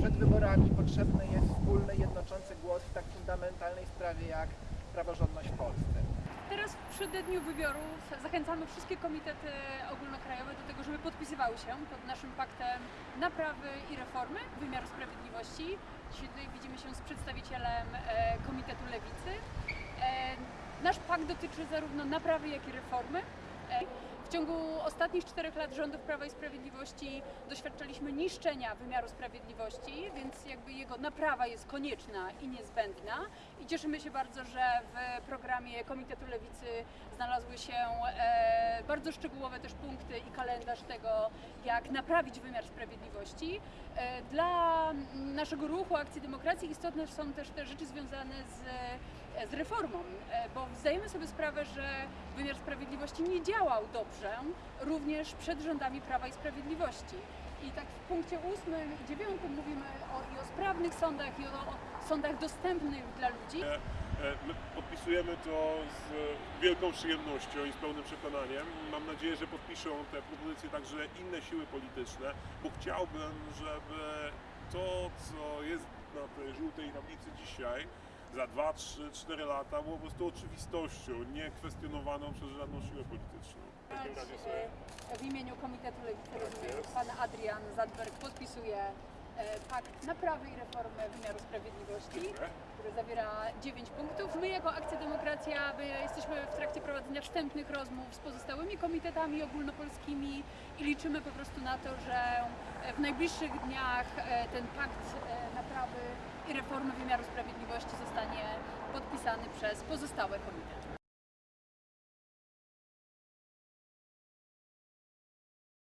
przed wyborami potrzebny jest wspólny, jednoczący głos w tak fundamentalnej sprawie jak praworządność w Polsce. Teraz w przededniu wyborów zachęcamy wszystkie komitety ogólnokrajowe do tego, żeby podpisywały się pod naszym paktem naprawy i reformy wymiaru sprawiedliwości. Dzisiaj tutaj widzimy się z przedstawicielem e, Komitetu Lewicy. E, nasz pakt dotyczy zarówno naprawy, jak i reformy. E, w ciągu ostatnich czterech lat rządów Prawa i Sprawiedliwości doświadczaliśmy niszczenia wymiaru sprawiedliwości, więc jakby jego naprawa jest konieczna i niezbędna. I cieszymy się bardzo, że w programie Komitetu Lewicy znalazły się e, bardzo szczegółowe też punkty i kalendarz tego, jak naprawić wymiar sprawiedliwości. E, dla naszego ruchu Akcji Demokracji istotne są też te rzeczy związane z, z reformą, e, bo zdajemy sobie sprawę, że wymiar sprawiedliwości nie działał dobrze, również przed rządami Prawa i Sprawiedliwości. I tak w punkcie ósmym i dziewiątym mówimy o, i o sprawnych sądach, i o, o sądach dostępnych dla ludzi. E, My podpisujemy to z wielką przyjemnością i z pełnym przekonaniem. Mam nadzieję, że podpiszą te propozycje także inne siły polityczne, bo chciałbym, żeby to, co jest na tej żółtej tablicy dzisiaj, za 2, 3, 4 lata było po prostu oczywistością, nie kwestionowaną przez żadną siłę polityczną. W E, imieniu Komitetu Lewicy rozumiem, pan Adrian Zadberg podpisuje pakt naprawy i reformy wymiaru sprawiedliwości, który zawiera 9 punktów. My jako Akcja Demokracja my jesteśmy w trakcie prowadzenia wstępnych rozmów z pozostałymi komitetami ogólnopolskimi i liczymy po prostu na to, że e, w najbliższych dniach e, ten pakt e, naprawy i reformy wymiaru sprawiedliwości zostanie podpisany przez pozostałe komitety.